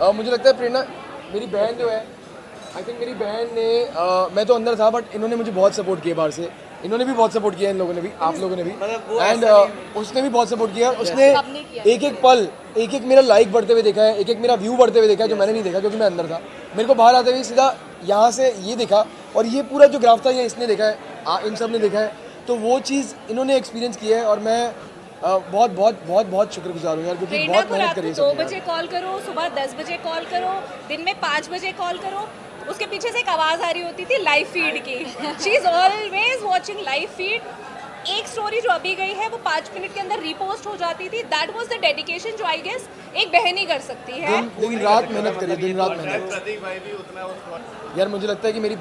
अ, मुझे लगता है प्रेरणा मेरी बहन जो है आई थिंक मेरी बहन ने अ, मैं तो अंदर था बट इन्होंने मुझे बहुत सपोर्ट किया बाहर से। इन्होंने भी बहुत सपोर्ट किया इन लोगों ने भी आप लोगों ने भी। एंड उसने भी बहुत सपोर्ट किया। उसने किया। एक एक पल एक एक मेरा लाइक बढ़ते हुए देखा है एक एक मेरा व्यू बढ़ते हुए देखा है जो मैंने नहीं देखा क्योंकि मैं अंदर था। मेरे को बाहर आते हुए सीधा यहाँ से ये देखा और ये पूरा जो ग्राफ था ये इसने देखा है इन सबने देखा है। तो वो चीज़ इन्होंने एक्सपीरियंस किया है और मैं बहुत बहुत बहुत बहुत शुक्रगुजार हूँ यार क्योंकि बहुत मेहनत रात करी दो बजे कॉल करो सुबह दस बजे कॉल करो दिन में पाँच बजे कॉल करो। उसके पीछे से एक आवाज़ आ रही होती थी लाइव फ़ीड की। She is always watching live feed एक स्टोरी जो अभी गई है वो पाँच मिनट के अंदर रिपोस्ट हो जाती थी। दैट वाज द डेडिकेशन जो आई गेस एक बहन ही कर सकती है। दिन दिन रात मेहनत करी दिन रात मेहनत यार मुझे लगता है कि मेरी